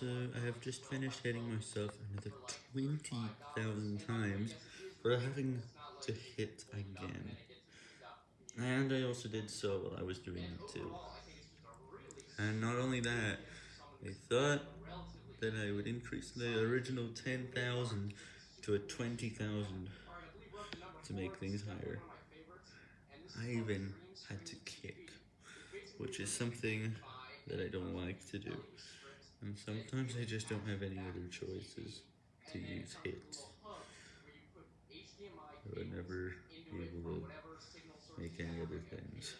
So, I have just finished hitting myself another 20,000 times for having to hit again. And I also did so while I was doing it too. And not only that, I thought that I would increase the original 10,000 to a 20,000 to make things higher. I even had to kick, which is something that I don't like to do. And sometimes I just don't have any other choices to use hits. I would never be able to make any other things.